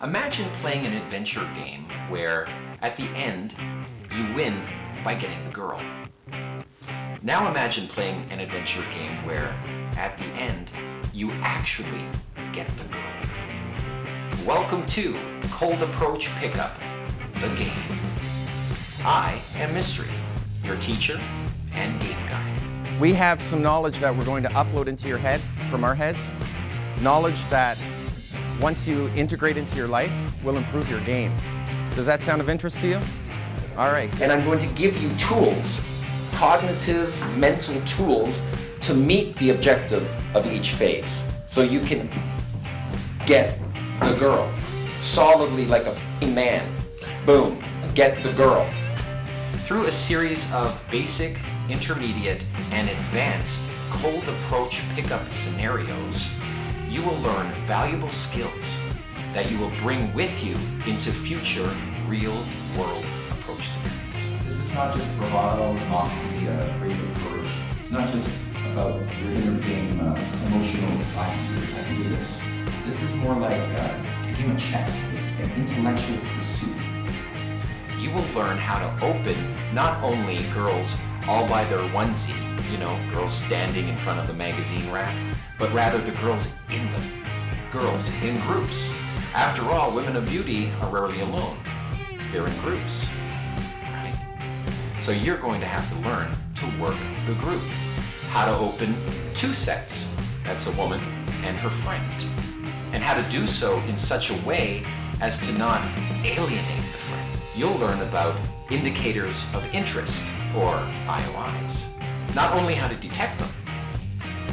Imagine playing an adventure game where, at the end, you win by getting the girl. Now imagine playing an adventure game where, at the end, you actually get the girl. Welcome to Cold Approach Pickup, the game. I am Mystery, your teacher and game guide. We have some knowledge that we're going to upload into your head from our heads. Knowledge that once you integrate into your life will improve your game. Does that sound of interest to you? All right. And I'm going to give you tools, cognitive, mental tools, to meet the objective of each phase. So you can get the girl solidly like a man. Boom, get the girl. Through a series of basic, intermediate, and advanced cold approach pickup scenarios, you will learn valuable skills that you will bring with you into future real-world approach scenarios. This is not just bravado, moxie, uh, creative courage. It's not just about your inner game, uh, emotional, I can do this, I can do this. This is more like uh, a game of chess. It's an intellectual pursuit. You will learn how to open not only girls all by their onesie, you know, girls standing in front of the magazine rack, but rather the girls in them, girls in groups. After all, women of beauty are rarely alone. They're in groups, right? So you're going to have to learn to work the group. How to open two sets, that's a woman and her friend. And how to do so in such a way as to not alienate the friend. You'll learn about indicators of interest, or IOIs. Not only how to detect them,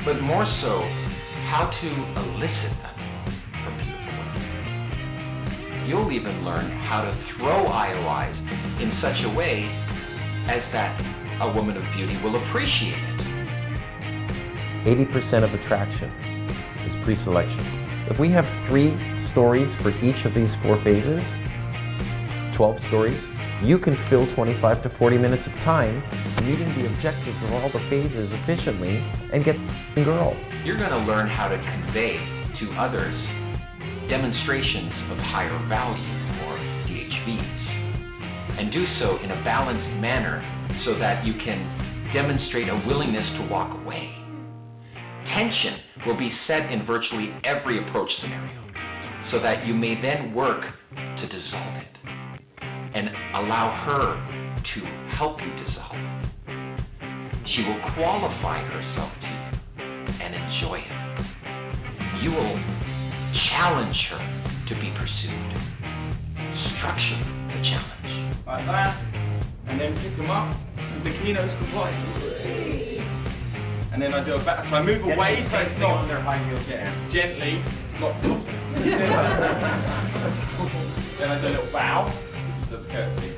but more so how to elicit them from beautiful women. You'll even learn how to throw IOIs in such a way as that a woman of beauty will appreciate it. 80% of attraction is pre-selection. If we have three stories for each of these four phases, 12 stories, you can fill 25 to 40 minutes of time meeting the objectives of all the phases efficiently and get the girl. You're going to learn how to convey to others demonstrations of higher value, or DHVs, and do so in a balanced manner so that you can demonstrate a willingness to walk away. Tension will be set in virtually every approach scenario so that you may then work to dissolve it and allow her to help you dissolve it. She will qualify herself to you and enjoy it. You will challenge her to be pursued. Structure the challenge. Like that, and then pick them up because the keynote's complete. And then I do a back, so I move away so it's not on their high heels. yeah, gently, not then I do a little bow, does a curtsy.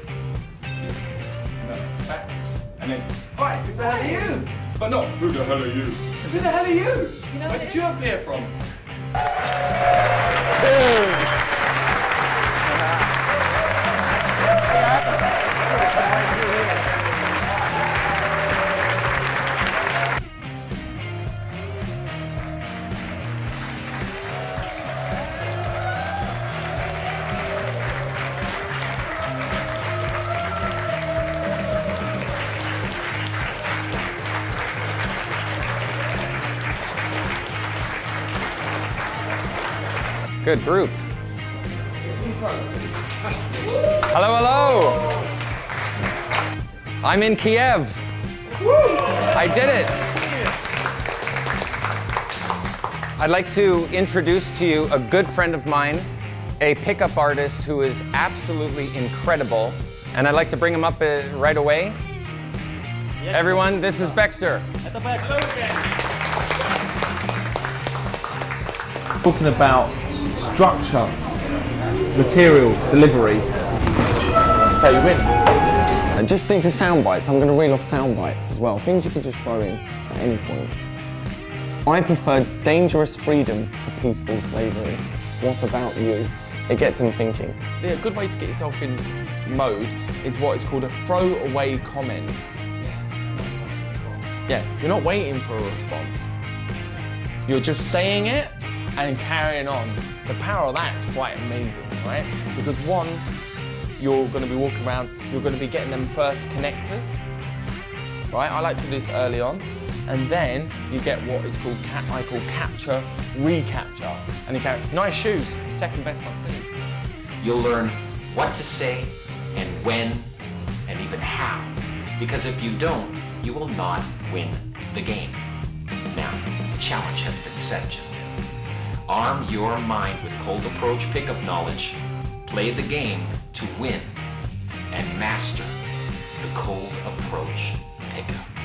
And then back, and then, right, who the hell are you? But not, who the hell are you? Who the hell are you? Where did you appear from? Good, group. Hello, hello. I'm in Kiev. I did it. I'd like to introduce to you a good friend of mine, a pickup artist who is absolutely incredible. And I'd like to bring him up uh, right away. Everyone, this is Baxter. talking about structure, material, delivery. That's how you win. And just these are sound bites. I'm going to reel off sound bites as well. Things you can just throw in at any point. I prefer dangerous freedom to peaceful slavery. What about you? It gets them thinking. Yeah, a good way to get yourself in mode is what is called a throwaway comment. Yeah, you're not waiting for a response. You're just saying it and carrying on. The power of that is quite amazing, right? Because one, you're going to be walking around, you're going to be getting them first connectors, right? I like to do this early on. And then you get what is called, ca- I call capture, recapture. And you go, nice shoes, second best I've seen. You'll learn what to say and when and even how. Because if you don't, you will not win the game. Now, the challenge has been set. Arm your mind with cold approach pickup knowledge. Play the game to win and master the cold approach pickup.